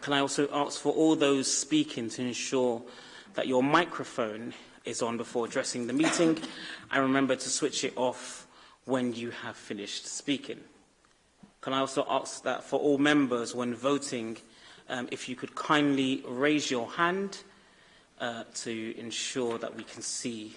Can I also ask for all those speaking to ensure that your microphone is on before addressing the meeting and remember to switch it off when you have finished speaking. Can I also ask that for all members when voting Um, if you could kindly raise your hand uh, to ensure that we can see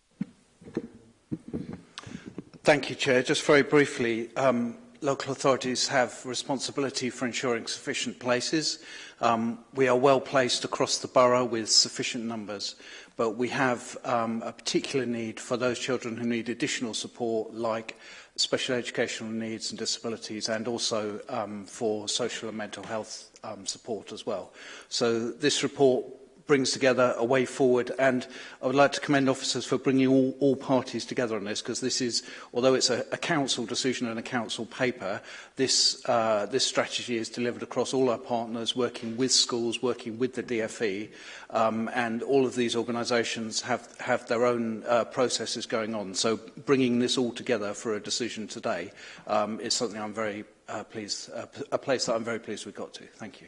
Thank you, Chair. Just very briefly, um, local authorities have responsibility for ensuring sufficient places. Um, we are well placed across the borough with sufficient numbers, but we have um, a particular need for those children who need additional support like special educational needs and disabilities and also um, for social and mental health um, support as well. So this report brings together a way forward. And I would like to commend officers for bringing all, all parties together on this, because this is, although it's a, a council decision and a council paper, this, uh, this strategy is delivered across all our partners, working with schools, working with the DFE, um, and all of these organisations have, have their own uh, processes going on. So bringing this all together for a decision today um, is something I'm very uh, pleased, uh, a place that I'm very pleased we got to. Thank you.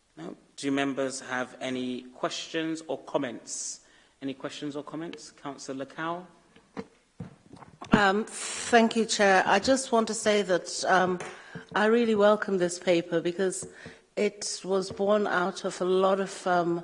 No. Do members have any questions or comments? Any questions or comments? Councillor Cow. Um, thank you, Chair. I just want to say that um, I really welcome this paper because it was born out of a lot of um,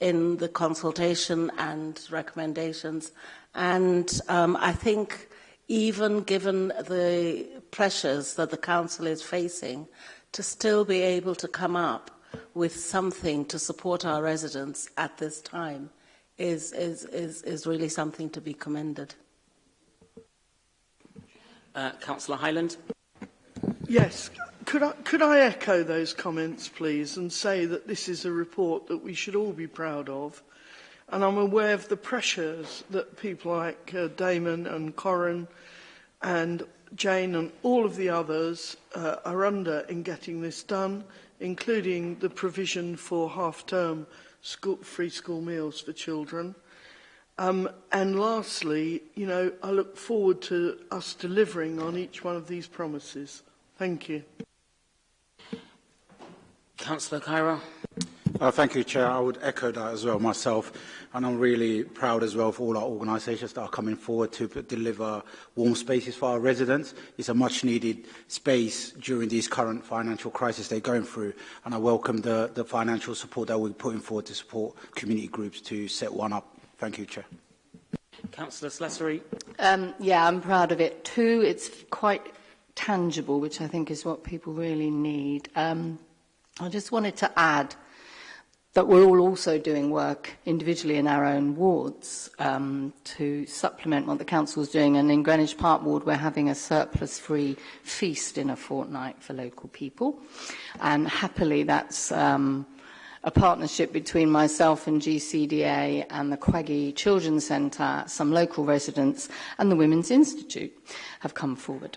in the consultation and recommendations. And um, I think even given the pressures that the council is facing, to still be able to come up with something to support our residents at this time is, is, is, is really something to be commended. Uh, Councillor Highland. Yes, could I, could I echo those comments, please, and say that this is a report that we should all be proud of. And I'm aware of the pressures that people like uh, Damon and Corin and Jane and all of the others uh, are under in getting this done, including the provision for half-term school, free school meals for children. Um, and lastly, you know, I look forward to us delivering on each one of these promises. Thank you. Councillor Cairo. Uh, thank you, Chair. I would echo that as well myself. And I'm really proud as well for all our organisations that are coming forward to deliver warm spaces for our residents. It's a much needed space during these current financial crisis they're going through. And I welcome the, the financial support that we're putting forward to support community groups to set one up. Thank you, Chair. Councillor Slessery. Um, yeah, I'm proud of it too. It's quite tangible, which I think is what people really need. Um, I just wanted to add that we're all also doing work individually in our own wards um, to supplement what the council is doing. And in Greenwich Park Ward, we're having a surplus-free feast in a fortnight for local people. And happily, that's um, a partnership between myself and GCDA and the Quaggy Children's Centre, some local residents, and the Women's Institute have come forward.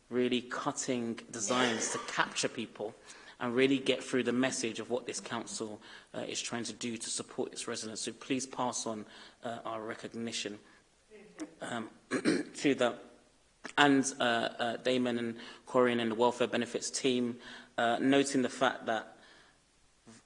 really cutting designs to capture people and really get through the message of what this council uh, is trying to do to support its residents. So please pass on uh, our recognition um, to that and uh, uh, Damon and Corian and the welfare benefits team, uh, noting the fact that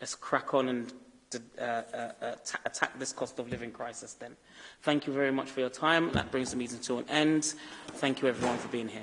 Let's crack on and uh, uh, uh attack this cost of living crisis then. Thank you very much for your time. That brings the meeting to an end. Thank you everyone for being here.